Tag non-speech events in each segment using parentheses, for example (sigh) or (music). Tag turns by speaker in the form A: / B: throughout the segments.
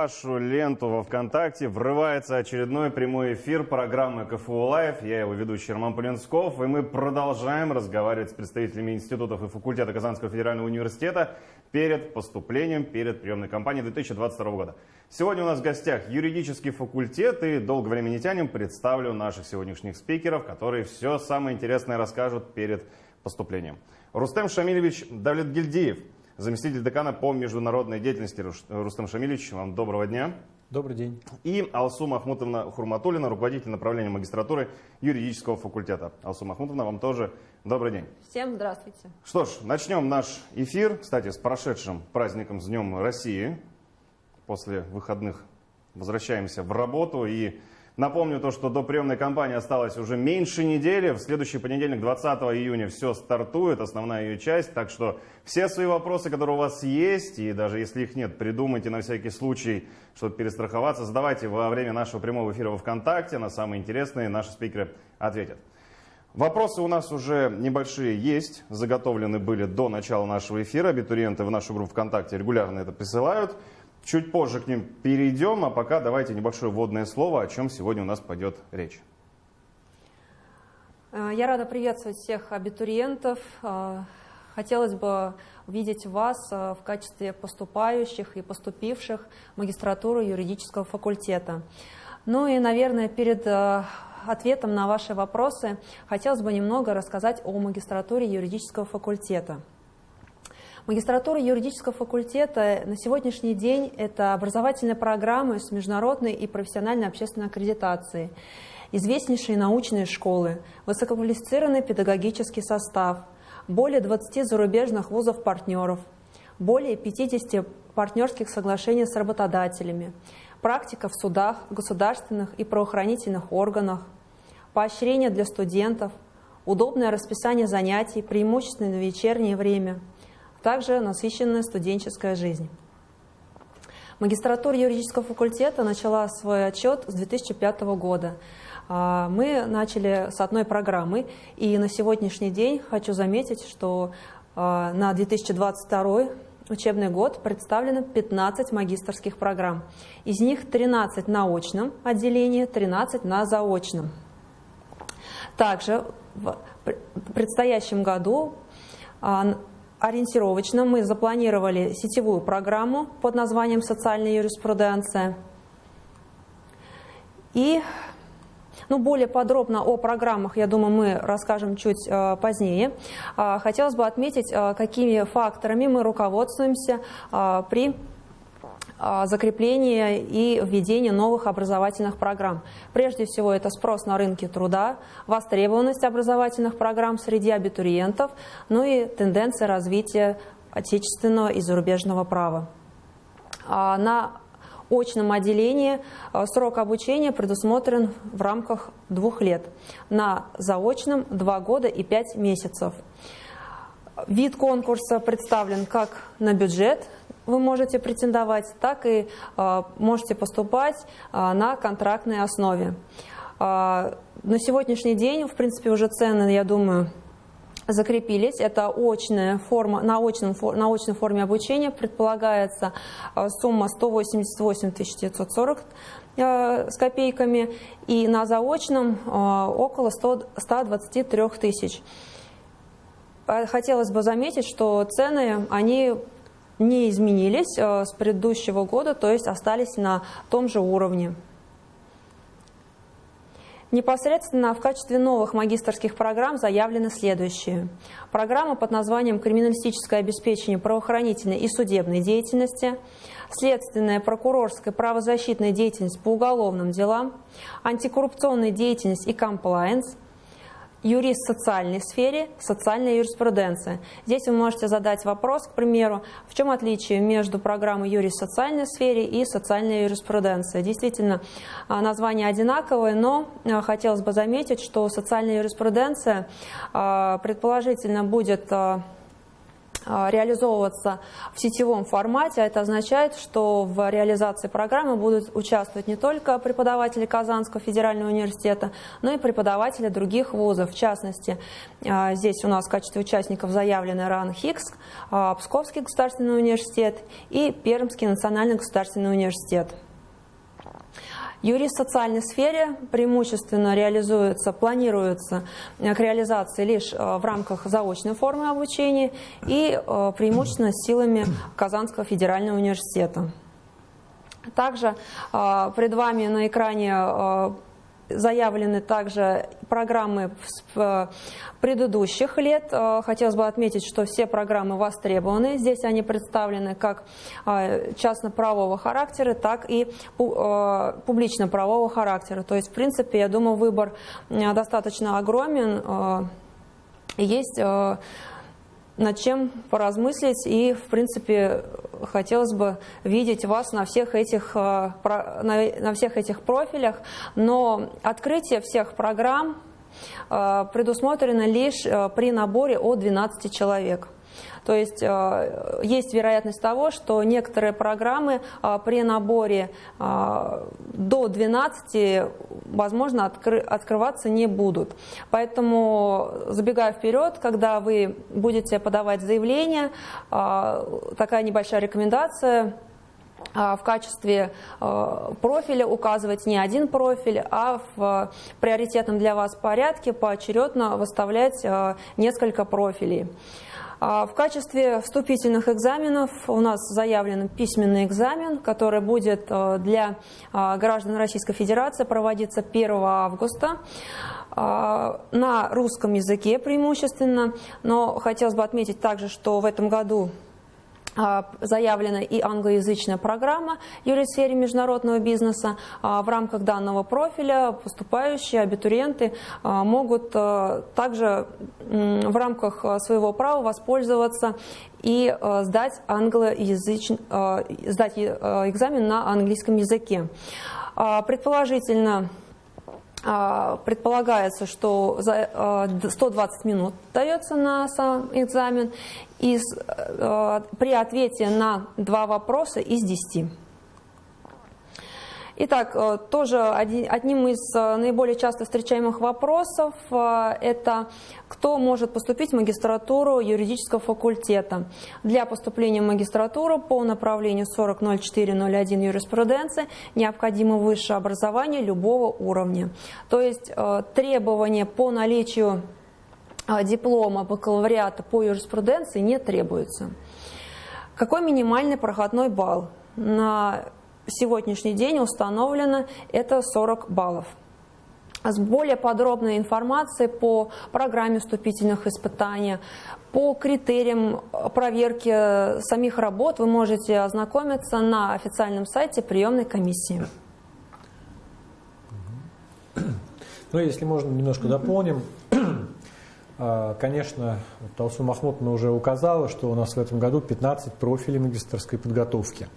A: вашу ленту во ВКонтакте врывается очередной прямой эфир программы КФУ Лайв. Я его ведущий Роман Полинсков, и мы продолжаем разговаривать с представителями институтов и факультета Казанского федерального университета перед поступлением, перед приемной кампанией 2022 года. Сегодня у нас в гостях юридический факультет, и долго времени не тянем, представлю наших сегодняшних спикеров, которые все самое интересное расскажут перед поступлением. Рустем Шамилевич Давлетгильдиев – заместитель декана по международной деятельности Рустам Шамилевич. Вам доброго дня.
B: Добрый день.
A: И Алсу Махмутовна Хурматулина, руководитель направления магистратуры юридического факультета. Алсу Махмутовна, вам тоже добрый день.
C: Всем здравствуйте.
A: Что ж, начнем наш эфир, кстати, с прошедшим праздником, с Днем России. После выходных возвращаемся в работу и Напомню то, что до приемной кампании осталось уже меньше недели. В следующий понедельник, 20 июня, все стартует, основная ее часть. Так что все свои вопросы, которые у вас есть, и даже если их нет, придумайте на всякий случай, чтобы перестраховаться, задавайте во время нашего прямого эфира во ВКонтакте. На самые интересные наши спикеры ответят. Вопросы у нас уже небольшие есть, заготовлены были до начала нашего эфира. Абитуриенты в нашу группу ВКонтакте регулярно это присылают. Чуть позже к ним перейдем, а пока давайте небольшое вводное слово, о чем сегодня у нас пойдет речь.
C: Э, я рада приветствовать всех абитуриентов. Э, хотелось бы увидеть вас э, в качестве поступающих и поступивших в магистратуру юридического факультета. Ну и, наверное, перед ответом на ваши вопросы хотелось бы немного рассказать о магистратуре юридического факультета. Магистратура юридического факультета на сегодняшний день – это образовательная программа с международной и профессиональной общественной аккредитацией, известнейшие научные школы, высококвалифицированный педагогический состав, более 20 зарубежных вузов-партнеров, более 50 партнерских соглашений с работодателями, практика в судах, государственных и правоохранительных органах, поощрение для студентов, удобное расписание занятий, преимущественно на вечернее время – также насыщенная студенческая жизнь. Магистратура юридического факультета начала свой отчет с 2005 года. А, мы начали с одной программы, и на сегодняшний день хочу заметить, что а, на 2022 учебный год представлено 15 магистрских программ. Из них 13 на очном отделении, 13 на заочном. Также в предстоящем году а, ориентировочно мы запланировали сетевую программу под названием «Социальная юриспруденция». И ну, более подробно о программах, я думаю, мы расскажем чуть э, позднее. Э, хотелось бы отметить, э, какими факторами мы руководствуемся э, при а, закрепление и введение новых образовательных программ. Прежде всего, это спрос на рынке труда, востребованность образовательных программ среди абитуриентов, ну и тенденция развития отечественного и зарубежного права. А, на очном отделении а, срок обучения предусмотрен в рамках двух лет, на заочном – два года и пять месяцев. Вид конкурса представлен как на бюджет – вы можете претендовать, так и э, можете поступать э, на контрактной основе. Э, на сегодняшний день, в принципе, уже цены, я думаю, закрепились. Это очная форма, на, очном, на очной форме обучения предполагается сумма 188 940 с копейками и на заочном около 100, 123 тысяч. Хотелось бы заметить, что цены, они не изменились э, с предыдущего года, то есть остались на том же уровне. Непосредственно в качестве новых магистрских программ заявлены следующие. Программа под названием «Криминалистическое обеспечение правоохранительной и судебной деятельности», следственная, прокурорская, правозащитная деятельность по уголовным делам, антикоррупционная деятельность и комплайенс – юрист в социальной сфере, социальная юриспруденция. Здесь вы можете задать вопрос, к примеру, в чем отличие между программой юрист в социальной сфере и социальная юриспруденция. Действительно, а, название одинаковое, но а, хотелось бы заметить, что социальная юриспруденция а, предположительно будет реализовываться в сетевом формате. Это означает, что в реализации программы будут участвовать не только преподаватели Казанского федерального университета, но и преподаватели других вузов. В частности, а, здесь у нас в качестве участников заявлены РАН ХИКС, а, Псковский государственный университет и Пермский национальный государственный университет. Юрист в социальной сфере преимущественно реализуется, планируется к реализации лишь э, в рамках заочной формы обучения и э, преимущественно силами Казанского федерального университета. Также э, пред вами на экране заявлены также программы э, предыдущих лет. Э, хотелось бы отметить, что все программы востребованы. Здесь они представлены как э, частно-правового характера, так и публично-правового характера. То есть, в принципе, я думаю, выбор достаточно огромен. Есть над чем поразмыслить и, в принципе, хотелось бы видеть вас на всех этих, э, на всех этих профилях, но открытие всех программ э, предусмотрено лишь э, при наборе от 12 человек. То есть э, есть вероятность того, что некоторые программы э, при наборе э, до 12, возможно, открываться не будут. Поэтому, забегая вперед, когда вы будете подавать заявление, такая небольшая рекомендация в качестве профиля указывать не один профиль, а в приоритетном для вас порядке поочередно выставлять несколько профилей. А, в качестве вступительных экзаменов у нас заявлен письменный экзамен, который будет э, для а, граждан Российской Федерации проводиться 1 августа а, на русском языке преимущественно, но хотелось бы отметить также, что в этом году заявлена и англоязычная программа юрист в сфере международного бизнеса. А, в рамках данного профиля поступающие абитуриенты а, могут также в рамках своего права воспользоваться и сдать, англоязыч... сдать экзамен на английском языке. Предположительно, предполагается, что 120 минут дается на сам экзамен, из, э, при ответе на два вопроса из десяти. Итак, э, тоже одним из э, наиболее часто встречаемых вопросов это кто может поступить в магистратуру юридического факультета. Для поступления в магистратуру по направлению 400401 юриспруденции необходимо высшее образование любого уровня. То есть требования по наличию диплома бакалавриата по юриспруденции не требуется. Какой минимальный проходной балл? На сегодняшний день установлено это 40 баллов. С более подробной информацией по программе вступительных испытаний, по критериям проверки самих работ вы можете ознакомиться на официальном сайте приемной комиссии.
B: Ну, если можно, немножко дополним. А, конечно, Талсу Махмутовна уже указала, что у нас в этом году 15 профилей магистрской подготовки.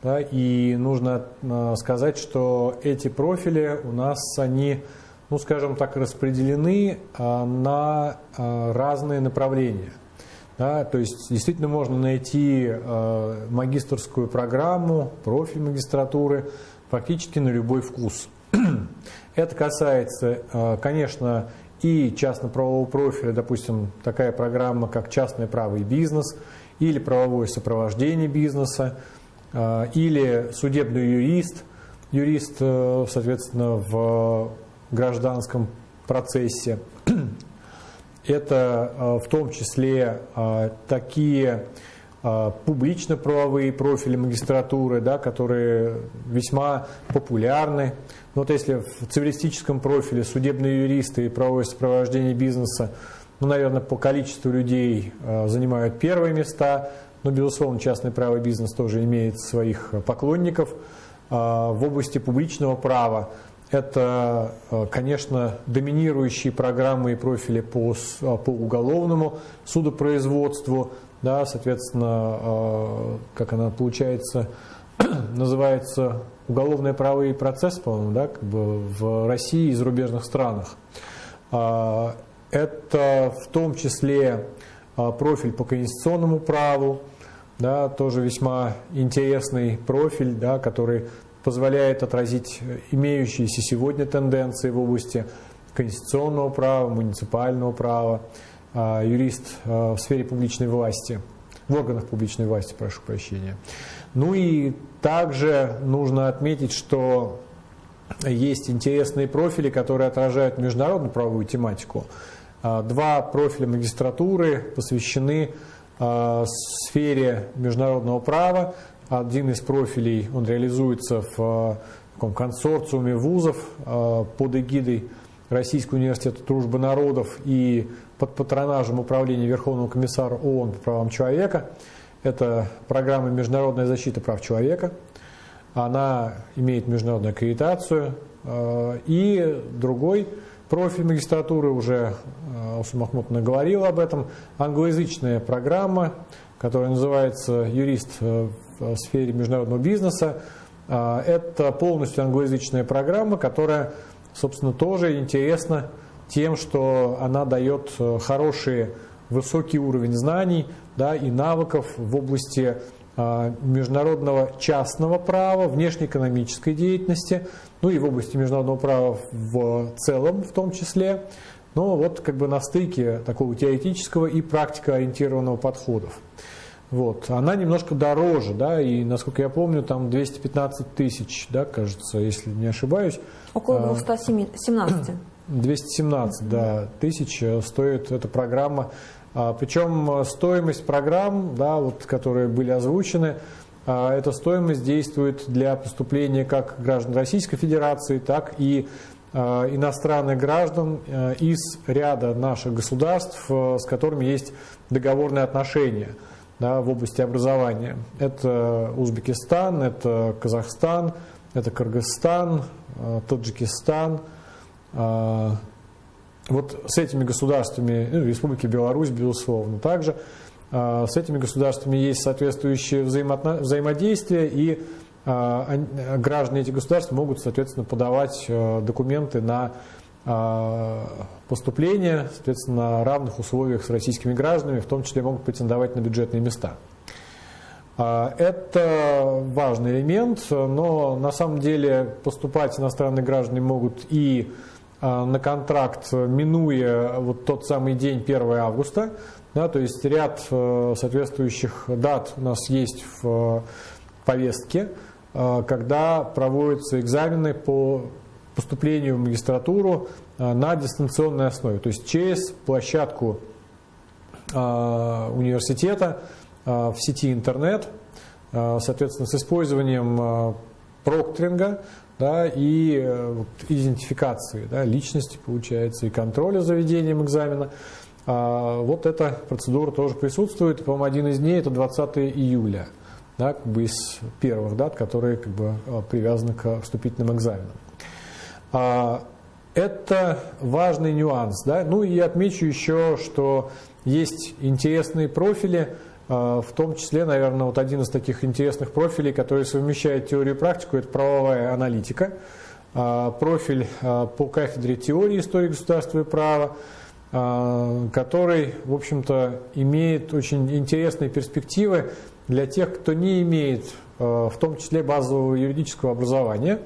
B: Да, и нужно а, сказать, что эти профили у нас, они, ну скажем так, распределены а, на разные направления. Да, то есть действительно можно найти магистрскую программу, профиль магистратуры практически на любой вкус. (clears throat) Это касается, конечно, и частно-правового профиля, допустим, такая программа, как частное право и бизнес, или правовое сопровождение бизнеса, а, или судебный юрист, юрист, э, соответственно, в гражданском процессе. (clears throat) Это э, в том числе э, такие публично-правовые профили магистратуры, да, которые весьма популярны. Ну, вот если в цивилистическом профиле судебные юристы и правовое сопровождение бизнеса, ну, наверное, по количеству людей э, занимают первые места, но, безусловно, частное право и бизнес тоже имеет своих поклонников. А, в области публичного права. Это, конечно, доминирующие программы и профили по, по уголовному судопроизводству, да, соответственно, как она получается, (clears throat) называется уголовное право и процесс, по-моему, да, как бы в России и зарубежных странах. А, это в том числе профиль по конституционному праву, да, тоже весьма интересный профиль, да, который позволяет отразить имеющиеся сегодня тенденции в области конституционного права, муниципального права, а, юрист а, в сфере публичной власти, в органах публичной власти, прошу прощения. Ну и также нужно отметить, что есть интересные профили, которые отражают международную правовую тематику. А, два профиля магистратуры посвящены сфере международного права. Один из профилей, он реализуется в таком консорциуме вузов под эгидой Российского университета дружбы народов и под патронажем Управления Верховного комиссара ООН по правам человека. Это программа «Международная защита прав человека». Она имеет международную аккредитацию. Э, и другой профиль магистратуры, уже э, Алсу Махмутовна говорила об этом, англоязычная программа, которая называется «Юрист в сфере международного бизнеса». Э, это полностью англоязычная программа, которая собственно, тоже интересна тем, что она дает э, хороший, высокий уровень знаний да, и навыков в области э, международного частного права, внешнеэкономической деятельности, ну и в области международного права в целом в том числе. Но вот как бы на стыке такого теоретического и практикоориентированного подходов. Вот. Она немножко дороже, да, и, насколько я помню, там 215 тысяч, да, кажется, если не ошибаюсь.
C: Около 217.
B: 217 да, тысяч э, стоит эта программа. А, Причем э, стоимость программ, да, вот, которые были озвучены, а, эта стоимость действует для поступления как граждан Российской Федерации, так и а, иностранных граждан э, из ряда наших государств, с которыми есть договорные отношения да, в области образования. Это Узбекистан, это Казахстан, это Кыргызстан, Таджикистан. Э, вот с этими гражданами, ну, Республики Беларусь, безусловно, также э, с этими государствами есть соответствующее взаимодействие, и граждане этих государств могут, соответственно, подавать документы на поступление, соответственно, на равных условиях с российскими гражданами, в том числе могут претендовать на бюджетные места. А, это важный элемент, но на самом деле поступать иностранные граждане могут и а, на контракт, минуя вот тот самый день 1 августа. Да, то есть ряд э, соответствующих дат у нас есть в повестке, э, когда проводятся экзамены по поступлению в магистратуру э, на дистанционной основе, то есть через площадку университета, Э, в сети интернет, э, соответственно, с использованием э, прокторинга да, и идентификации да, личности, получается, и контроля за ведением экзамена. Вот эта процедура тоже присутствует. По-моему, один из дней это 20 июля, да, как бы из первых дат, которые как бы, привязаны к вступительным экзаменам. Это важный нюанс. Да? Ну и отмечу еще, что есть интересные профили, а, в том числе, наверное, вот один из таких интересных профилей, который совмещает теорию и практику, это правовая аналитика. А, профиль а, по кафедре теории истории государства и права, который, в общем-то, имеет очень интересные перспективы для тех, кто не имеет, в том числе, базового юридического образования,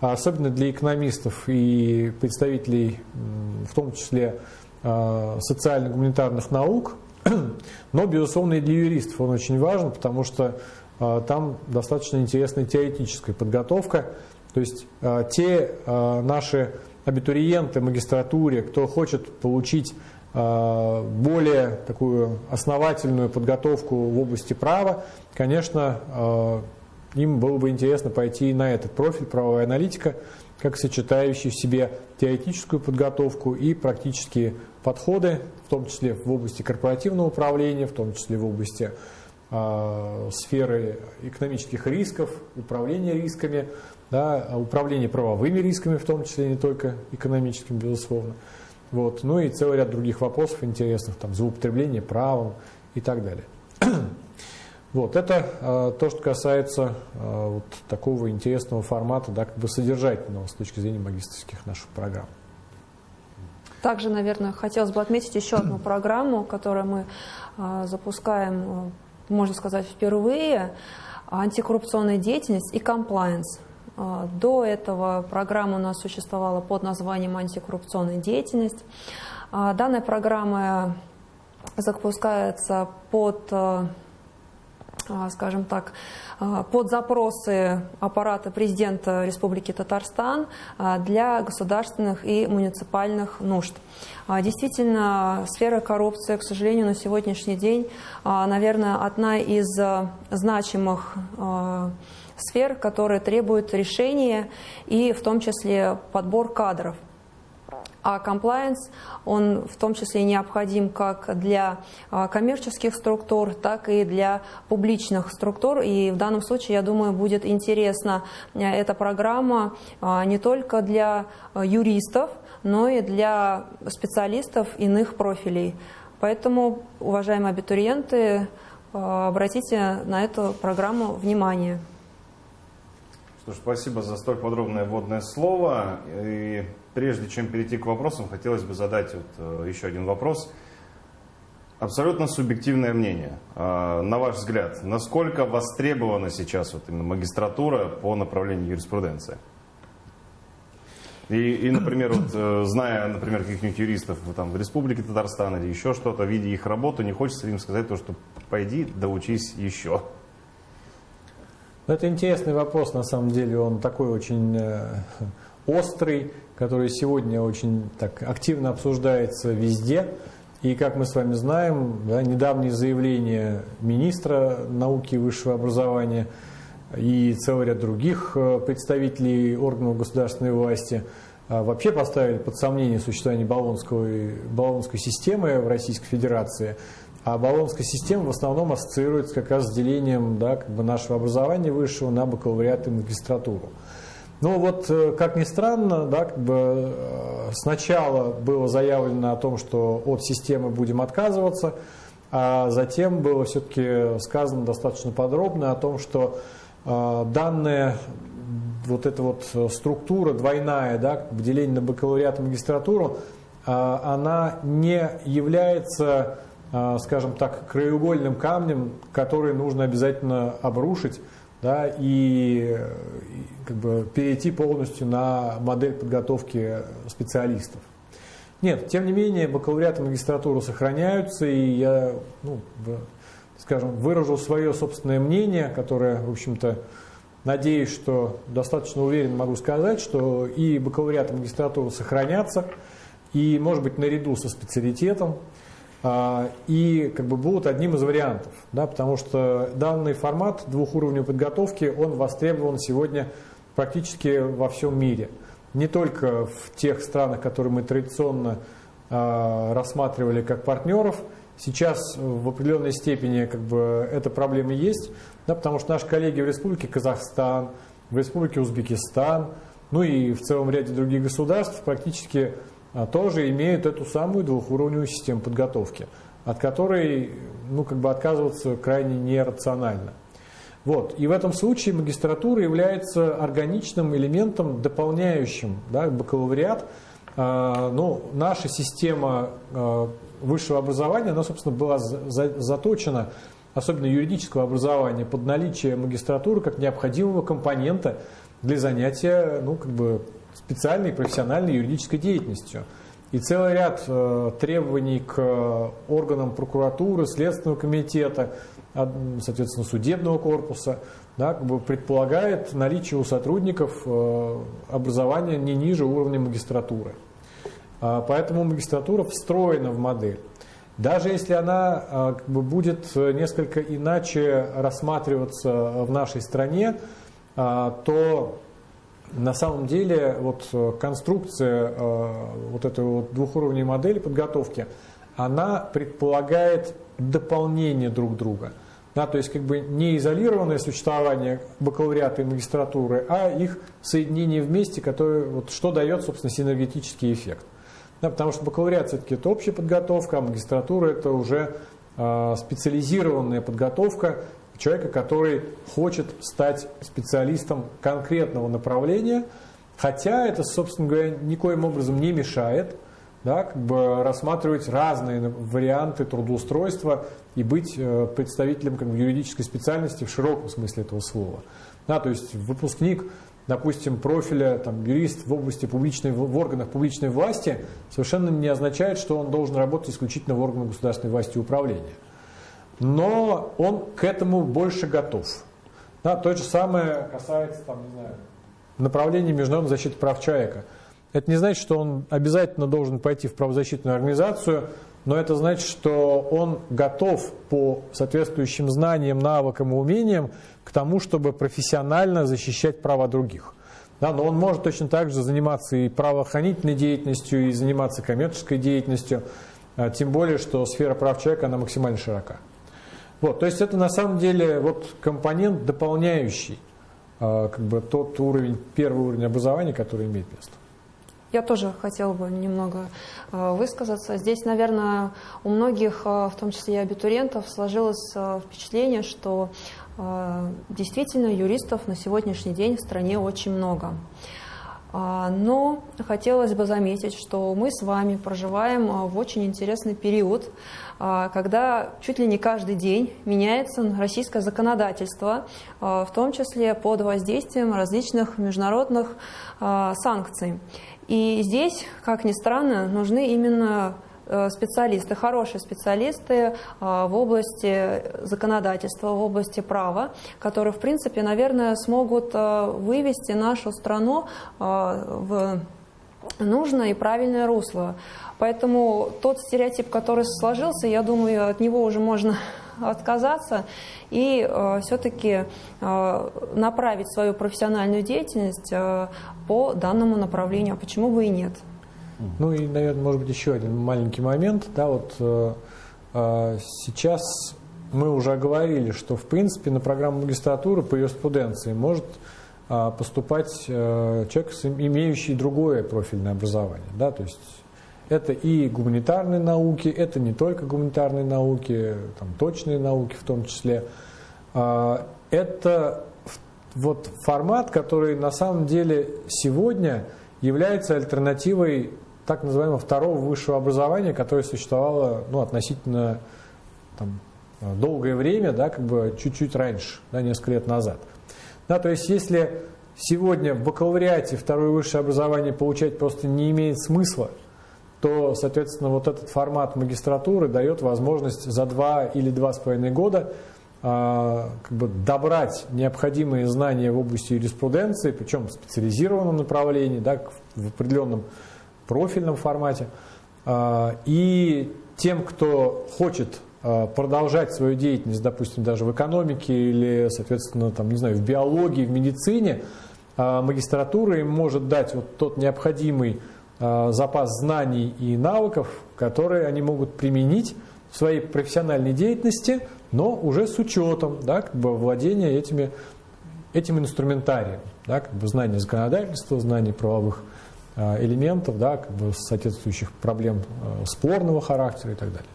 B: особенно для экономистов и представителей, в том числе, социально-гуманитарных наук – но, безусловно, и для юристов он очень важен, потому что а, там достаточно интересная теоретическая подготовка. То есть а, те а, наши абитуриенты магистратуре, кто хочет получить более такую основательную подготовку в области права, конечно, им было бы интересно пойти на этот профиль правовая аналитика, как сочетающий в себе теоретическую подготовку и практические подходы, в том числе в области корпоративного управления, в том числе в области э, сферы экономических рисков, управления рисками, да, управления правовыми рисками, в том числе не только экономическими, безусловно. Вот. Ну и целый ряд других вопросов интересных, там, злоупотребление правом и так далее. (clears throat) Вот, это э, то, что касается э, вот такого интересного формата, да, как бы содержательного с точки зрения магистрских наших программ.
C: Также, наверное, хотелось бы отметить еще одну (clears throat) программу, которую мы а, запускаем, э, можно сказать, впервые. Антикоррупционная деятельность и комплайенс. До этого программа у нас существовала под названием антикоррупционная деятельность. А, данная программа запускается под э, скажем так, под запросы аппарата президента Республики Татарстан для государственных и муниципальных нужд. Действительно, сфера коррупции, к сожалению, на сегодняшний день, наверное, одна из значимых сфер, которые требуют решения и в том числе подбор кадров. А комплайенс, он в том числе необходим как для а, коммерческих структур, так и для публичных структур. И в данном случае, я думаю, будет интересна э, эта программа а, не только для э, юристов, но и для специалистов иных профилей. Поэтому, уважаемые абитуриенты, э, обратите на эту программу внимание.
A: Что спасибо за столь подробное вводное слово. И прежде чем перейти к вопросам, хотелось бы задать вот э, еще один вопрос. Абсолютно субъективное мнение. А, на ваш взгляд, насколько востребована сейчас вот именно магистратура по направлению юриспруденции? И, и например, вот, э, зная, например, каких-нибудь юристов там, в Республике Татарстан или еще что-то, видя их работу, не хочется им сказать то, что пойди, доучись еще.
B: Это интересный вопрос, на самом деле, он такой очень э, (laughs) острый, который сегодня очень так активно обсуждается везде. И, как мы с вами знаем, да, недавние заявления министра науки и высшего образования и целый ряд других э, представителей органов государственной власти э, вообще поставили под сомнение существование баллонской системы в Российской Федерации – а Болонская система в основном ассоциируется как раз с делением да, как бы нашего образования высшего на бакалавриат и магистратуру. Ну вот, э, как ни странно, да, как бы э, сначала было заявлено о том, что от системы будем отказываться, а затем было все-таки сказано достаточно подробно о том, что э, данная вот эта вот структура двойная, да, деление на бакалавриат и магистратуру, она не является скажем так, краеугольным камнем, который нужно обязательно обрушить да, и, как бы перейти полностью на модель подготовки специалистов. Нет, тем не менее, бакалавриат и магистратура сохраняются, и я, ну, скажем, выражу свое собственное мнение, которое, в общем-то, надеюсь, что достаточно уверенно могу сказать, что и бакалавриат и магистратура сохранятся, и, может быть, наряду со специалитетом, а, и как бы будут одним из вариантов, да, потому что данный формат двухуровневой подготовки, он востребован сегодня практически во всем мире. Не только в тех странах, которые мы традиционно э, рассматривали как партнеров, сейчас в определенной степени как бы эта проблема есть, да, потому что наши коллеги в Республике Казахстан, в Республике Узбекистан, ну и в целом ряде других государств практически а, тоже имеют эту самую двухуровневую систему подготовки, от которой ну, как бы отказываться крайне нерационально. Вот. И в этом случае магистратура является органичным элементом, дополняющим да, бакалавриат. А, ну, наша система а, высшего образования, она, собственно, была заточена, особенно юридического образования, под наличие магистратуры как необходимого компонента для занятия ну, как бы специальной профессиональной юридической деятельностью. И целый ряд э, требований к э, органам прокуратуры, Следственного комитета, соответственно, судебного корпуса, да, как бы предполагает наличие у сотрудников э, образования не ниже уровня магистратуры. А, поэтому магистратура встроена в модель. Даже если она как бы, будет несколько иначе рассматриваться в нашей стране, то на самом деле вот э, конструкция э, вот этой вот двухуровневой модели подготовки, она предполагает дополнение друг друга. Да, то есть как бы не изолированное существование бакалавриата и магистратуры, а их соединение вместе, которое, вот, что дает, собственно, синергетический эффект. Да, потому что бакалавриат все-таки это общая подготовка, а магистратура это уже э, специализированная подготовка, человека, который хочет стать специалистом конкретного направления, хотя это, собственно говоря, никоим образом не мешает да, как бы рассматривать разные варианты трудоустройства и быть э, представителем как бы, юридической специальности в широком смысле этого слова. Да, то есть выпускник, допустим, профиля там, юрист в области публичной, в органах публичной власти совершенно не означает, что он должен работать исключительно в органах государственной власти и управления. Но он к этому больше готов. Да, то же самое касается там, не знаю, направления международной защиты прав человека. Это не значит, что он обязательно должен пойти в правозащитную организацию, но это значит, что он готов по соответствующим знаниям, навыкам и умениям к тому, чтобы профессионально защищать права других. Да, но он может точно так же заниматься и правоохранительной деятельностью, и заниматься коммерческой деятельностью, а, тем более, что сфера прав человека она максимально широка. Вот, то есть это на самом деле вот компонент дополняющий а, как бы тот уровень, первый уровень образования, который имеет место.
C: Я тоже хотела бы немного а, высказаться. Здесь, наверное, у многих, а, в том числе и абитуриентов, сложилось впечатление, что действительно юристов на сегодняшний день в стране очень много. Но хотелось бы заметить, что мы с вами проживаем в очень интересный период, а, когда чуть ли не каждый день меняется российское законодательство, а, в том числе под воздействием различных международных а, санкций. И здесь, как ни странно, нужны именно специалисты, хорошие специалисты в области законодательства, в области права, которые, в принципе, наверное, смогут вывести нашу страну в нужное и правильное русло. Поэтому тот стереотип, который сложился, я думаю, от него уже можно (laughs) отказаться и э, все-таки э, направить свою профессиональную деятельность э, по данному направлению. А почему бы и нет?
B: Ну и, наверное, может быть, еще один маленький момент. Да, вот э, э, сейчас мы уже оговорили, что, в принципе, на программу магистратуры по юриспруденции может э, поступать э, человек, имеющий другое профильное образование. Да, то есть это и гуманитарные науки, это не только гуманитарные науки, там, точные науки в том числе. А, это вот формат, который на самом деле сегодня является альтернативой так называемого второго высшего образования, которое существовало ну, относительно там, долгое время, да, как бы чуть-чуть раньше, да, несколько лет назад. Да, то есть если сегодня в бакалавриате второе высшее образование получать просто не имеет смысла, то, соответственно, вот этот формат магистратуры дает возможность за два или два с половиной года а, как бы добрать необходимые знания в области юриспруденции, причем в специализированном направлении, да, в определенном профильном формате. А, и тем, кто хочет а, продолжать свою деятельность, допустим, даже в экономике или, соответственно, там, не знаю, в биологии, в медицине, магистратура им может дать вот тот необходимый запас знаний и навыков, которые они могут применить в своей профессиональной деятельности, но уже с учетом да, как бы владения этими, этим инструментарием, да, как бы знание законодательства, знание правовых элементов, да, как бы соответствующих проблем э, спорного характера и так далее.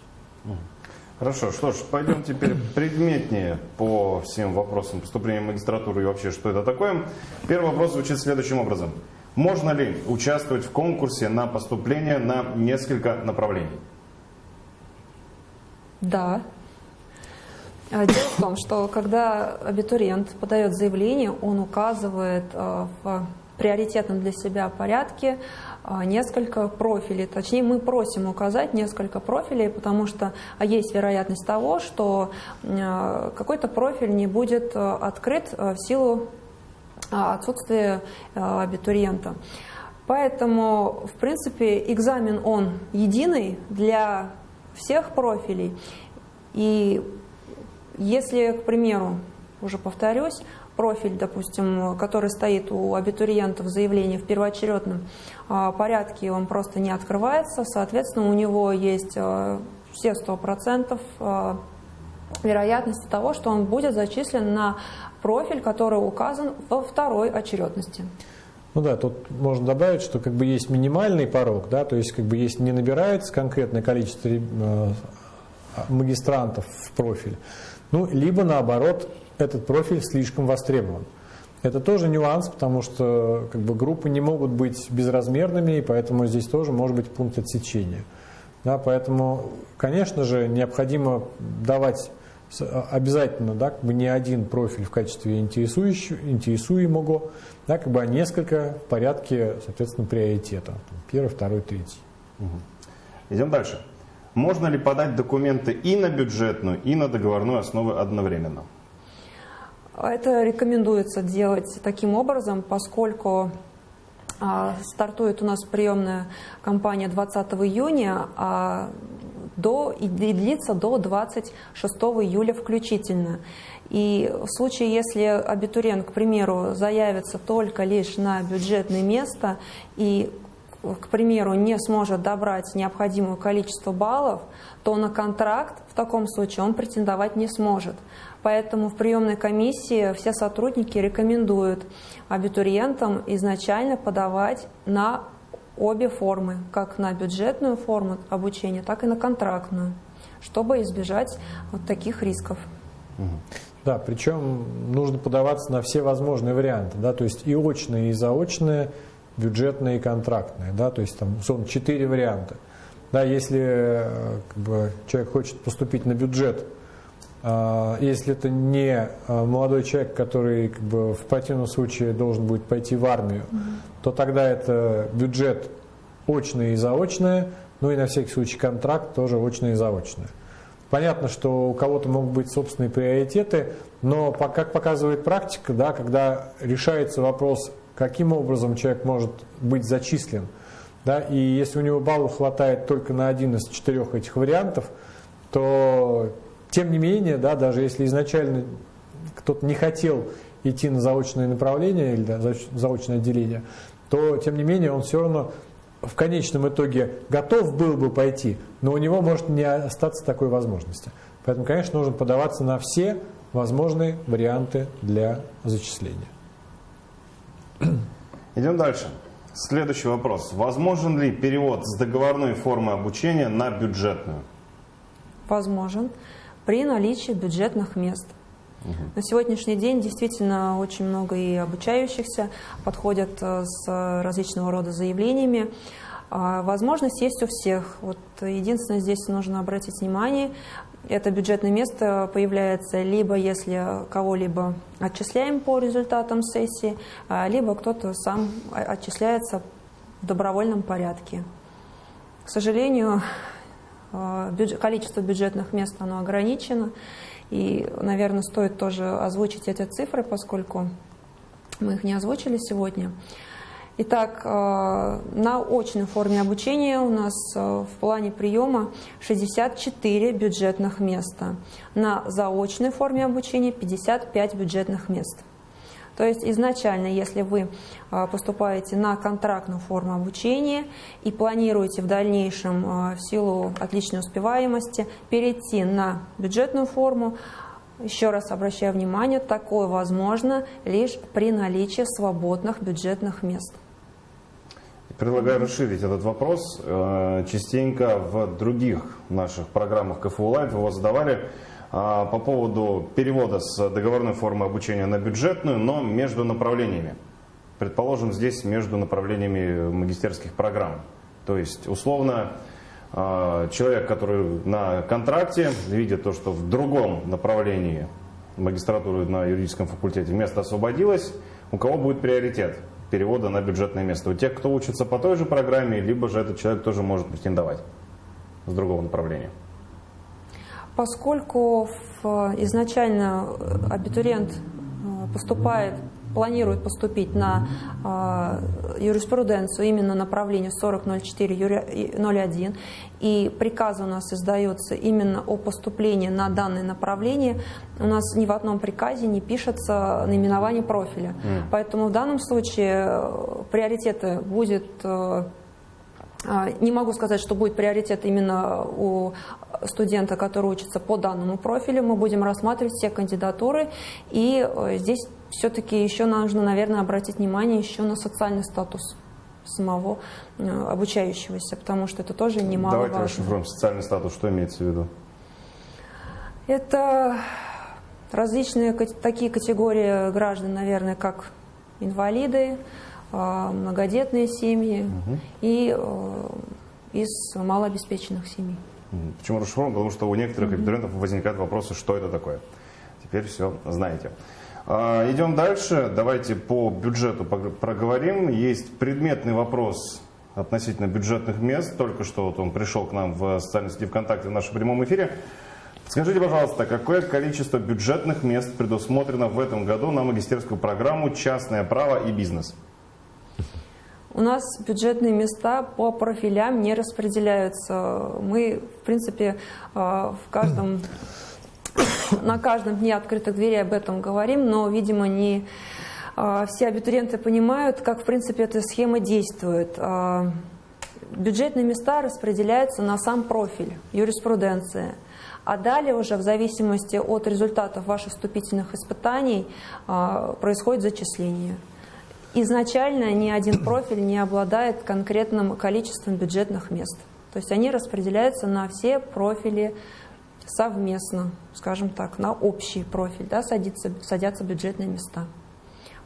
A: Хорошо, что ж, пойдем теперь предметнее по всем вопросам поступления в магистратуру и вообще, что это такое. Первый вопрос звучит следующим образом. Можно ли участвовать в конкурсе на поступление на несколько направлений?
C: Да. А, дело в том, что когда абитуриент подает заявление, он указывает а, в приоритетном для себя порядке а, несколько профилей. Точнее, мы просим указать несколько профилей, потому что есть вероятность того, что какой-то профиль не будет открыт в силу а, отсутствие а, абитуриента. Поэтому, в принципе, экзамен он единый для всех профилей. И если, к примеру, уже повторюсь, профиль, допустим, который стоит у абитуриента в заявлении в первоочередном а, порядке, он просто не открывается, соответственно, у него есть все 100% вероятности того, что он будет зачислен на профиль, который указан во второй очередности.
B: Ну да, тут можно добавить, что как бы есть минимальный порог, да, то есть как бы есть не набирается конкретное количество э, магистрантов в профиль, ну либо наоборот этот профиль слишком востребован. Это тоже нюанс, потому что как бы, группы не могут быть безразмерными, и поэтому здесь тоже может быть пункт отсечения. Да, поэтому, конечно же, необходимо давать обязательно да, как бы не один профиль в качестве интересуемого, да, как бы, а несколько в порядке, соответственно, приоритета. Первый, второй, третий.
A: Угу. Идем дальше. Можно ли подать документы и на бюджетную, и на договорную основу одновременно?
C: Это рекомендуется делать таким образом, поскольку а, стартует у нас приемная кампания 20 июня, а до, и длится до 26 июля включительно. И в случае, если абитуриент, к примеру, заявится только лишь на бюджетное место и к примеру, не сможет добрать необходимое количество баллов, то на контракт в таком случае он претендовать не сможет. Поэтому в приемной комиссии все сотрудники рекомендуют абитуриентам изначально подавать на обе формы, как на бюджетную форму обучения, так и на контрактную, чтобы избежать вот таких рисков.
B: Да, причем нужно подаваться на все возможные варианты, да, то есть и очные, и заочные, бюджетные и контрактные, да, то есть там, условно, четыре варианта. Да, если э, как бы, человек хочет поступить на бюджет, если это не а, молодой человек, который как бы, в противном случае должен будет пойти в армию, mm -hmm. то тогда это бюджет очное и заочное, ну и на всякий случай контракт тоже очное и заочное. Понятно, что у кого-то могут быть собственные приоритеты, но как показывает практика, да, когда решается вопрос, каким образом человек может быть зачислен, да, и если у него баллов хватает только на один из четырех этих вариантов, то тем не менее, да, даже если изначально кто-то не хотел идти на заочное направление или да, заочное отделение, то тем не менее он все равно в конечном итоге готов был бы пойти, но у него может не остаться такой возможности. Поэтому, конечно, нужно подаваться на все возможные варианты для зачисления. (clears throat)
A: Идем дальше. Следующий вопрос. Возможен ли перевод с договорной формы обучения на бюджетную?
C: Возможен при наличии бюджетных мест. Угу. На сегодняшний день действительно очень много и обучающихся подходят э, с различного рода заявлениями. А, возможность есть у всех. Вот единственное, здесь нужно обратить внимание, это бюджетное место появляется либо если кого-либо отчисляем по результатам сессии, а, либо кто-то сам отчисляется в добровольном порядке. К сожалению, а, количество бюджетных мест оно ограничено. И, наверное, стоит тоже озвучить эти цифры, поскольку мы их не озвучили сегодня. Итак, а, на очной форме обучения у нас а, в плане приема 64 бюджетных места. На заочной форме обучения 55 бюджетных мест. То есть изначально, если вы а, поступаете на контрактную форму обучения и планируете в дальнейшем а, в силу отличной успеваемости перейти на бюджетную форму, еще раз обращаю внимание, такое возможно лишь при наличии свободных бюджетных мест.
A: Предлагаю расширить этот вопрос. Э, частенько в других наших программах КФУ Live его задавали. А, по поводу перевода с договорной формы обучения на бюджетную, но между направлениями. Предположим, здесь между направлениями магистерских программ. То есть, условно, а, человек, который на контракте, видит то, что в другом направлении магистратуры на юридическом факультете место освободилось, у кого будет приоритет перевода на бюджетное место? У тех, кто учится по той же программе, либо же этот человек тоже может претендовать с другого направления?
C: Поскольку изначально абитуриент э, поступает, планирует поступить на э, юриспруденцию именно направление 4004-01, и приказ у нас издается именно о поступлении на данное направление, у нас ни в одном приказе не пишется наименование профиля. Mm. Поэтому в данном случае э, приоритеты будет а, не могу сказать, что будет приоритет именно у студента, который учится по данному профилю. Мы будем рассматривать все кандидатуры. И э, здесь все-таки еще нужно, наверное, обратить внимание еще на социальный статус самого э, обучающегося, потому что это тоже немаловажно.
A: Давайте расшифруем социальный статус. Что имеется в виду?
C: Это различные такие категории граждан, наверное, как инвалиды, многодетные семьи угу. и из малообеспеченных семей.
A: Почему расшифрован? Потому что у некоторых абитуриентов возникают вопросы, что это такое. Теперь все знаете. А, идем дальше. Давайте по бюджету проговорим. Есть предметный вопрос относительно бюджетных мест. Только что вот он пришел к нам в социальной сети ВКонтакте в нашем прямом эфире. Скажите, пожалуйста, какое количество бюджетных мест предусмотрено в этом году на магистерскую программу «Частное право и бизнес»?
C: У нас бюджетные места по профилям не распределяются. Мы, в принципе, э, в каждом, (coughs) на каждом дне открытых дверей об этом говорим, но, видимо, не э, все абитуриенты понимают, как, в принципе, эта схема действует. Э, бюджетные места распределяются на сам профиль, юриспруденция. А далее уже в зависимости от результатов ваших вступительных испытаний происходит зачисление. Изначально ни один профиль не обладает конкретным количеством бюджетных мест. То есть они распределяются на все профили совместно, скажем так, на общий профиль, да, садится, садятся бюджетные места.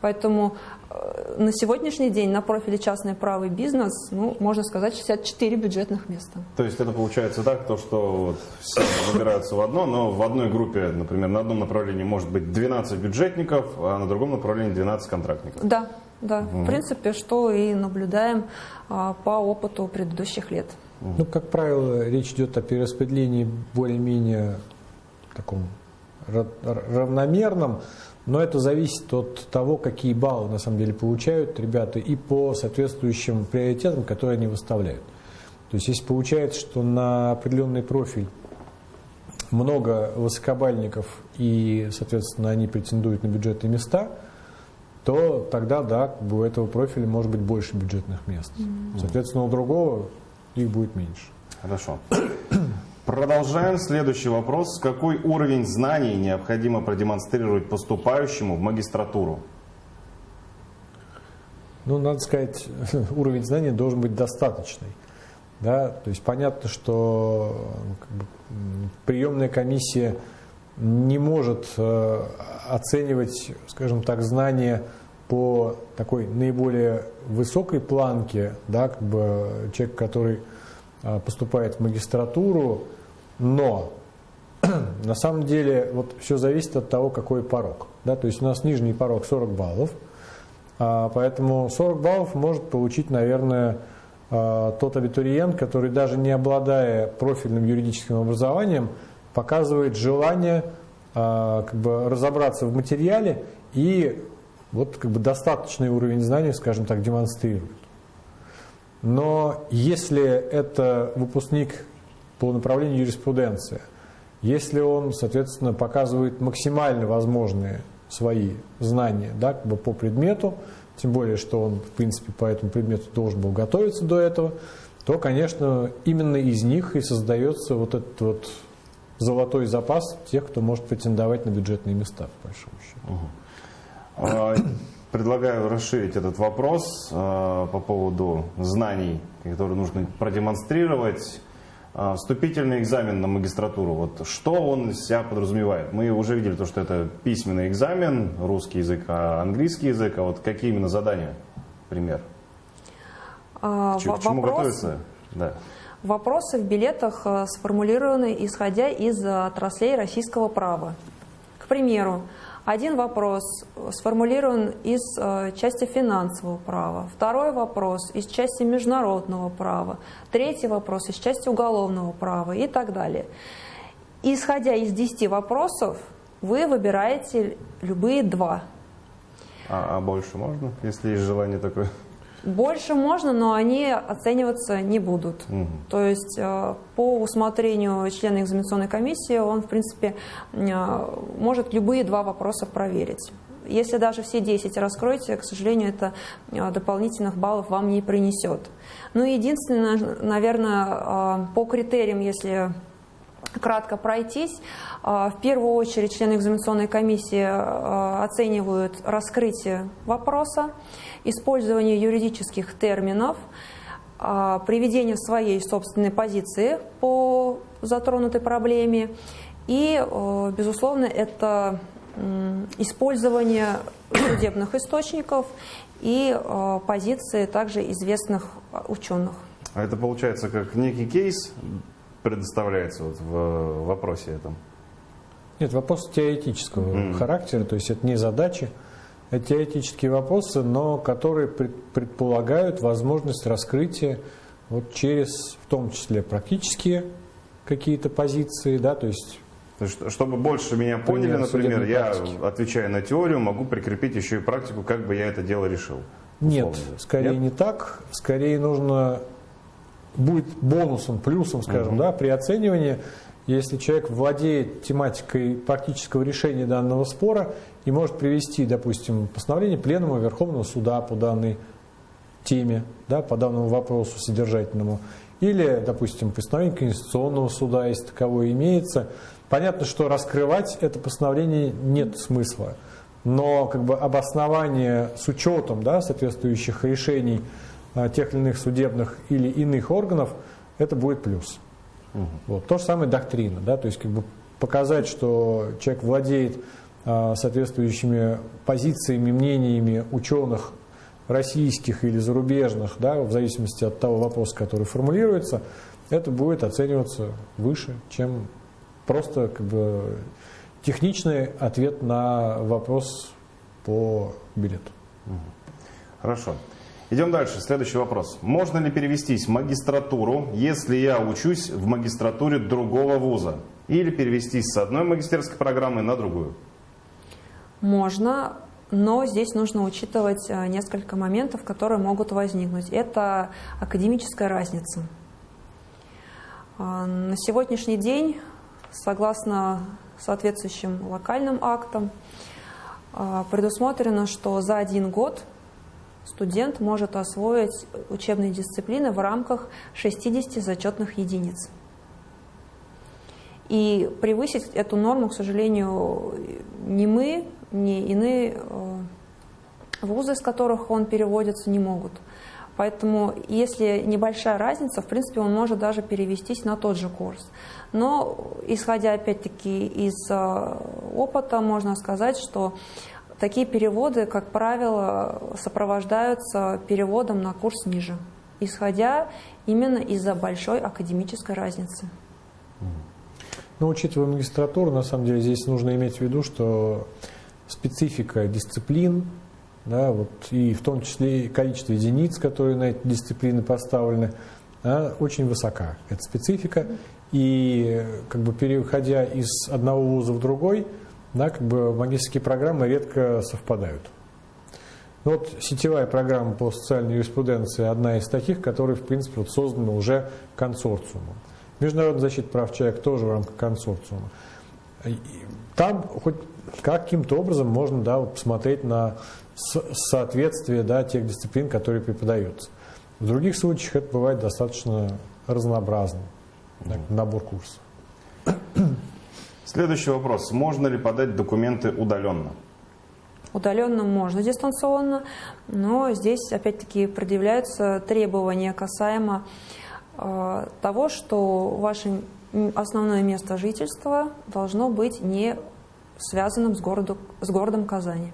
C: Поэтому э, на сегодняшний день на профиле частный право и бизнес, ну, можно сказать, 64 бюджетных места.
A: То есть это получается так, то, что вот все выбираются в одно, но в одной группе, например, на одном направлении может быть 12 бюджетников, а на другом направлении 12 контрактников.
C: Да, да, в принципе, что и наблюдаем а, по опыту предыдущих лет.
B: Ну, как правило, речь идет о перераспределении более-менее таком равномерном, но это зависит от того, какие баллы на самом деле получают ребята и по соответствующим приоритетам, которые они выставляют. То есть, если получается, что на определенный профиль много высокобальников и, соответственно, они претендуют на бюджетные места – то тогда, да, у этого профиля может быть больше бюджетных мест. Mm-hmm. Соответственно, у другого их будет меньше.
A: Хорошо. (clears throat) Продолжаем. Следующий вопрос. Какой уровень знаний необходимо продемонстрировать поступающему в магистратуру?
B: Ну, надо сказать, (laughs) уровень знаний должен быть достаточный. Да? То есть понятно, что как бы, приемная комиссия не может э, оценивать, скажем так, знания по такой наиболее высокой планке, да, как бы человек, который э, поступает в магистратуру, но (clears throat) на самом деле вот все зависит от того, какой порог. Да, то есть у нас нижний порог 40 баллов, а, поэтому 40 баллов может получить, наверное, э, тот абитуриент, который даже не обладая профильным юридическим образованием, показывает желание а, как бы, разобраться в материале и вот как бы достаточный уровень знаний, скажем так, демонстрирует. Но если это выпускник по направлению юриспруденция, если он, соответственно, показывает максимально возможные свои знания да, как бы по предмету, тем более, что он, в принципе, по этому предмету должен был готовиться до этого, то, конечно, именно из них и создается вот этот вот золотой запас тех, кто может претендовать на бюджетные места, по большому
A: счету. Предлагаю расширить этот вопрос а, по поводу знаний, которые нужно продемонстрировать. А, вступительный экзамен на магистратуру, вот что он из себя подразумевает? Мы уже видели то, что это письменный экзамен, русский язык, а английский язык, а вот какие именно задания, пример?
C: А, К чему вопрос... готовиться? Да. Вопросы в билетах э, сформулированы исходя из отраслей российского права. К примеру, один вопрос сформулирован из э, части финансового права, второй вопрос из части международного права, третий вопрос из части уголовного права и так далее. Исходя из 10 вопросов, вы выбираете любые два.
A: А, а больше можно, если есть желание такое?
C: Больше можно, но они оцениваться не будут. Угу. То есть э, по усмотрению члена экзаменационной комиссии он, в принципе, э, может любые два вопроса проверить. Если даже все 10 раскроете, к сожалению, это э, дополнительных баллов вам не принесет. Ну и единственное, наверное, по критериям, если кратко пройтись. В первую очередь члены экзаменационной комиссии оценивают раскрытие вопроса использование юридических терминов, а, приведение своей собственной позиции по затронутой проблеме. И, безусловно, это использование судебных источников и позиции также известных ученых.
A: А это получается как некий кейс предоставляется вот в вопросе этом?
B: Нет, вопрос теоретического mm. характера, то есть это не задачи, это теоретические вопросы, но которые предполагают возможность раскрытия вот через, в том числе, практические какие-то позиции, да, то есть
A: то есть, чтобы больше меня поняли, например, я, практики. отвечая на теорию, могу прикрепить еще и практику, как бы я это дело решил.
B: Условно. Нет, скорее Нет? не так. Скорее нужно будет бонусом, плюсом, скажем, угу. да, при оценивании, если человек владеет тематикой практического решения данного спора и может привести, допустим, постановление Пленума Верховного Суда по данной теме, да, по данному вопросу содержательному, или, допустим, постановление Конституционного суда, если таковое имеется. Понятно, что раскрывать это постановление нет смысла, но как бы обоснование с учетом да, соответствующих решений тех или иных судебных или иных органов, это будет плюс. Угу. Вот. То же самое доктрина, да, то есть как бы показать, что человек владеет а, соответствующими позициями, мнениями ученых российских или зарубежных, да, в зависимости от того вопроса, который формулируется, это будет оцениваться выше, чем просто как бы, техничный ответ на вопрос по билету.
A: Хорошо. Идем дальше. Следующий вопрос. Можно ли перевестись в магистратуру, если я учусь в магистратуре другого вуза? Или перевестись с одной магистерской программы на другую?
C: Можно, но здесь нужно учитывать э, несколько моментов, которые могут возникнуть. Это академическая разница. А, на сегодняшний день, согласно соответствующим локальным актам, а, предусмотрено, что за один год студент может освоить учебные дисциплины в рамках 60 зачетных единиц. И превысить эту норму, к сожалению, ни мы, ни иные э, вузы, из которых он переводится, не могут. Поэтому, если небольшая разница, в принципе, он может даже перевестись на тот же курс. Но, исходя опять-таки из э, опыта, можно сказать, что Такие переводы, как правило, сопровождаются переводом на курс ниже, исходя именно из-за большой академической разницы.
B: Ну, учитывая магистратуру, на самом деле здесь нужно иметь в виду, что специфика дисциплин, да, вот, и в том числе и количество единиц, которые на эти дисциплины поставлены, да, очень высока. эта специфика. И как бы переходя из одного вуза в другой – да, как бы магистрские программы редко совпадают. Ну, вот сетевая программа по социальной юриспруденции одна из таких, которые, в принципе, вот создана уже консорциумом. Международная защита прав человека тоже в рамках консорциума. Там хоть каким-то образом можно да, посмотреть на соответствие да, тех дисциплин, которые преподаются. В других случаях это бывает достаточно разнообразным, да, набор курсов.
A: Следующий вопрос. Можно ли подать документы удаленно?
C: Удаленно можно дистанционно, но здесь опять-таки предъявляются требования касаемо э, того, что ваше основное место жительства должно быть не связанным с, городу, с городом Казани.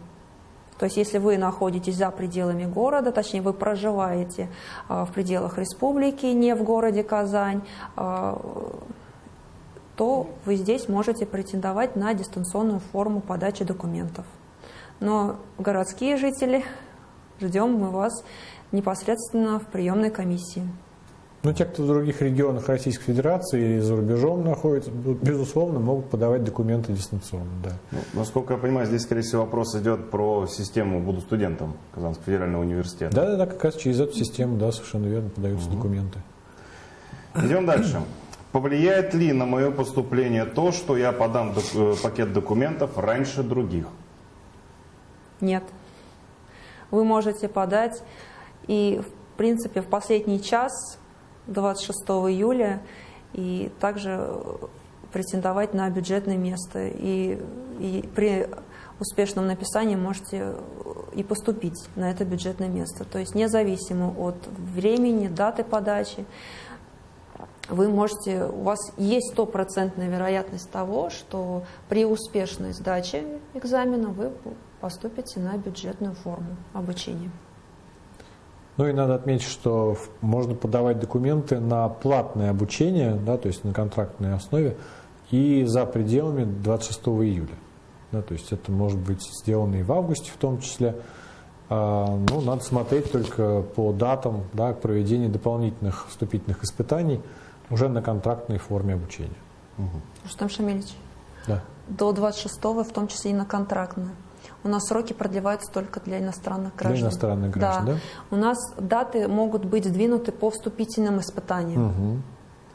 C: То есть если вы находитесь за пределами города, точнее вы проживаете э, в пределах республики, не в городе Казань, э, то вы здесь можете претендовать на дистанционную форму подачи документов. Но городские жители, ждем мы вас непосредственно в приемной комиссии.
B: Ну, те, кто в других регионах Российской Федерации и за рубежом находятся, безусловно, могут подавать документы дистанционно, да.
A: Ну, насколько я понимаю, здесь, скорее всего, вопрос идет про систему «Буду студентом» Казанского федерального университета.
B: Да, да, да, как раз через эту систему, да, совершенно верно, подаются угу. документы.
A: Идем дальше. Повлияет ли на мое поступление то, что я подам док э, пакет документов раньше других?
C: Нет. Вы можете подать и, в принципе, в последний час, 26 июля, и также претендовать на бюджетное место. И, и при успешном написании можете и поступить на это бюджетное место. То есть независимо от времени, даты подачи, вы можете, у вас есть стопроцентная вероятность того, что при успешной сдаче экзамена вы поступите на бюджетную форму обучения.
B: Ну и надо отметить, что можно подавать документы на платное обучение, да, то есть на контрактной основе, и за пределами 26 июля. Да, то есть это может быть сделано и в августе в том числе. А, ну, надо смотреть только по датам да, к проведению дополнительных вступительных испытаний уже на контрактной форме обучения.
C: Угу. Рустам Шамильевич,
B: да.
C: до 26 в том числе и на контрактное у нас сроки продлеваются только для иностранных граждан.
B: Для иностранных граждан, да? да?
C: У нас даты могут быть сдвинуты по вступительным испытаниям.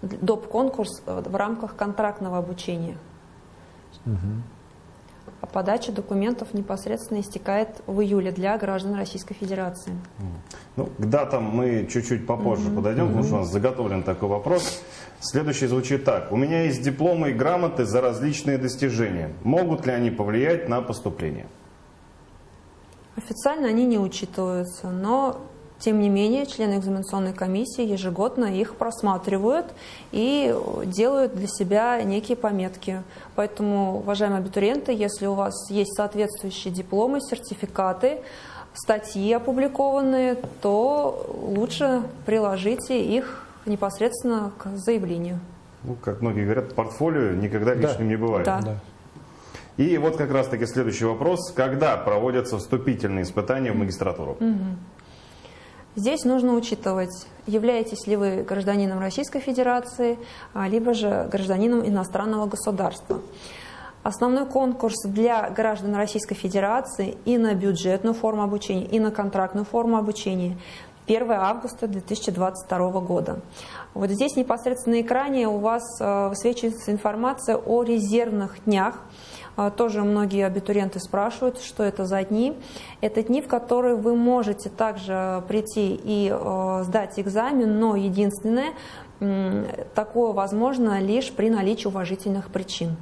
C: Угу. Доп. конкурс э, в рамках контрактного обучения. Угу. А подача документов непосредственно истекает в июле для граждан Российской Федерации.
A: Ну, к датам мы чуть-чуть попозже угу. подойдем, угу. потому что у нас заготовлен такой вопрос. Следующий звучит так. У меня есть дипломы и грамоты за различные достижения. Могут ли они повлиять на поступление?
C: Официально они не учитываются, но тем не менее члены экзаменационной комиссии ежегодно их просматривают и делают для себя некие пометки. Поэтому, уважаемые абитуриенты, если у вас есть соответствующие дипломы, сертификаты, статьи опубликованные, то лучше приложите их непосредственно к заявлению.
A: Ну, как многие говорят, портфолио никогда лишним да. не бывает.
C: Да. Да.
A: И вот как раз-таки следующий вопрос. Когда проводятся вступительные испытания в магистратуру?
C: Угу. Здесь нужно учитывать, являетесь ли вы гражданином Российской Федерации, а, либо же гражданином иностранного государства. Основной конкурс для граждан Российской Федерации и на бюджетную форму обучения, и на контрактную форму обучения 1 августа 2022 года. Вот здесь непосредственно на экране у вас а, высвечивается информация о резервных днях, тоже многие абитуриенты спрашивают, что это за дни. Это дни, в которые вы можете также прийти и а, сдать экзамен, но единственное, такое возможно лишь при наличии уважительных причин.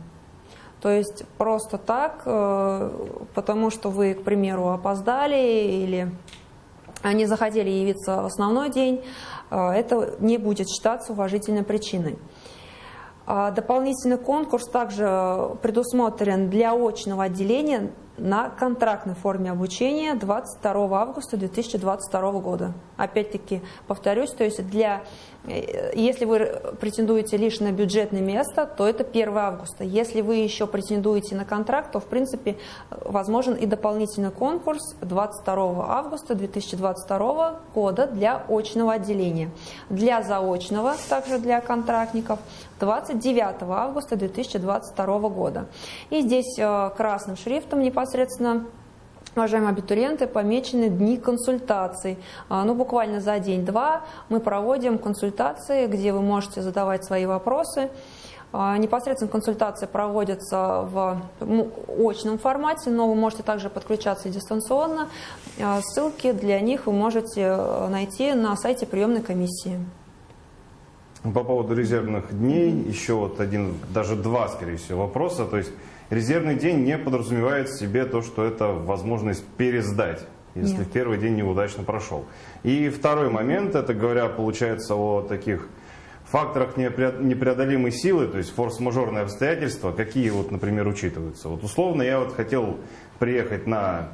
C: То есть просто так, э, потому что вы, к примеру, опоздали или не захотели явиться в основной день, э, это не будет считаться уважительной причиной. А дополнительный конкурс также предусмотрен для очного отделения на контрактной форме обучения 22 августа 2022 года. Опять-таки, повторюсь, то есть для Э, если вы претендуете лишь на бюджетное место, то это 1 августа. Если вы еще претендуете на контракт, то в принципе возможен и дополнительный конкурс 22 августа 2022 года для очного отделения. Для заочного, также для контрактников, 29 августа 2022 года. И здесь э, красным шрифтом непосредственно Уважаемые абитуриенты, помечены дни консультаций. А, ну, буквально за день-два мы проводим консультации, где вы можете задавать свои вопросы. А, непосредственно консультации проводятся в ну, очном формате, но вы можете также подключаться дистанционно. А, ссылки для них вы можете э, найти на сайте приемной комиссии.
A: По поводу резервных дней, еще вот один, даже два, скорее всего, вопроса. То есть Резервный день не подразумевает в себе то, что это возможность пересдать, если Нет. первый день неудачно прошел. И второй момент, это говоря, получается о таких факторах непреодолимой силы, то есть форс-мажорные обстоятельства, какие вот, например, учитываются. Вот условно я вот хотел приехать на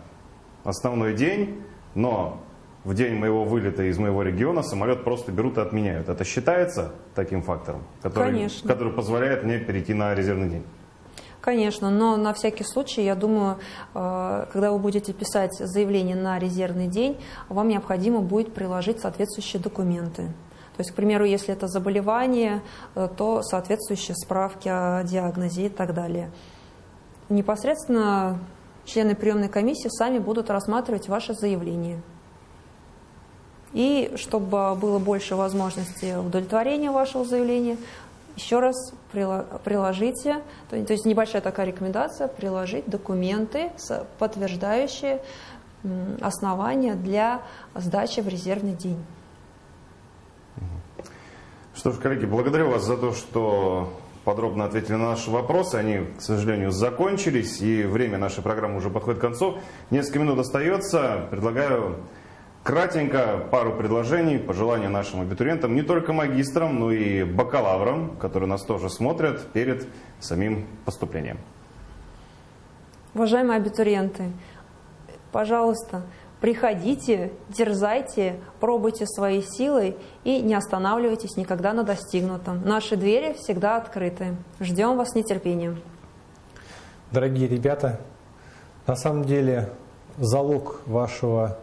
A: основной день, но в день моего вылета из моего региона самолет просто берут и отменяют. Это считается таким фактором, который, который позволяет мне перейти на резервный день?
C: Конечно, но на всякий случай, я думаю, э, когда вы будете писать заявление на резервный день, вам необходимо будет приложить соответствующие документы. То есть, к примеру, если это заболевание, э, то соответствующие справки о диагнозе и так далее. Непосредственно члены приемной комиссии сами будут рассматривать ваше заявление. И чтобы было больше возможности удовлетворения вашего заявления, еще раз приложите, то есть небольшая такая рекомендация, приложить документы, подтверждающие основания для сдачи в резервный день.
A: Что ж, коллеги, благодарю вас за то, что подробно ответили на наши вопросы. Они, к сожалению, закончились, и время нашей программы уже подходит к концу. Несколько минут остается. Предлагаю кратенько пару предложений, пожелания нашим абитуриентам, не только магистрам, но и бакалаврам, которые нас тоже смотрят перед самим поступлением.
C: Уважаемые абитуриенты, пожалуйста, приходите, дерзайте, пробуйте свои силы и не останавливайтесь никогда на достигнутом. Наши двери всегда открыты. Ждем вас с нетерпением.
B: Дорогие ребята, на самом деле залог вашего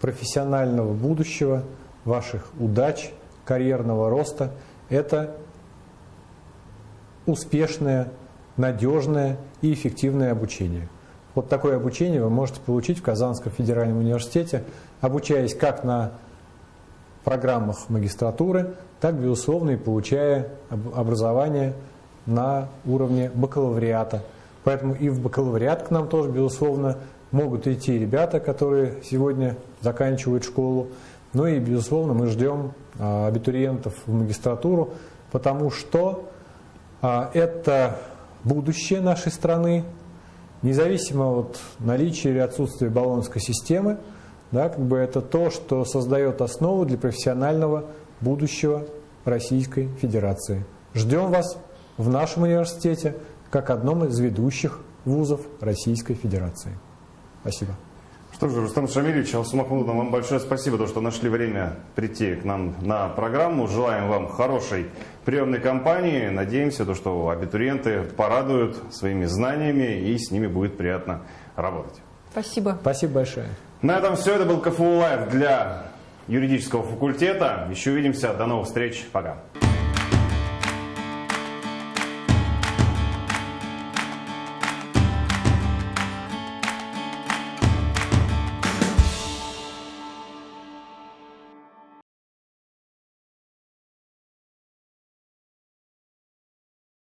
B: профессионального будущего, ваших удач, карьерного роста – это успешное, надежное и эффективное обучение. Вот такое обучение вы можете получить в Казанском федеральном университете, обучаясь как на программах магистратуры, так, безусловно, и получая образование на уровне бакалавриата. Поэтому и в бакалавриат к нам тоже, безусловно, могут идти ребята, которые сегодня заканчивают школу. Ну и, безусловно, мы ждем а, абитуриентов в магистратуру, потому что а, это будущее нашей страны, независимо от наличия или отсутствия баллонской системы, да, как бы это то, что создает основу для профессионального будущего Российской Федерации. Ждем вас в нашем университете как одном из ведущих вузов Российской Федерации. Спасибо.
A: Что же, Рустам Шамильевич, Алсу Махмудовна, вам большое спасибо, то, что нашли время прийти к нам на программу. Желаем вам хорошей приемной кампании. Надеемся, то, что абитуриенты порадуют своими знаниями и с ними будет приятно работать.
C: Спасибо.
B: Спасибо большое.
A: На этом все. Это был КФУ Лайв для юридического факультета. Еще увидимся. До новых встреч. Пока.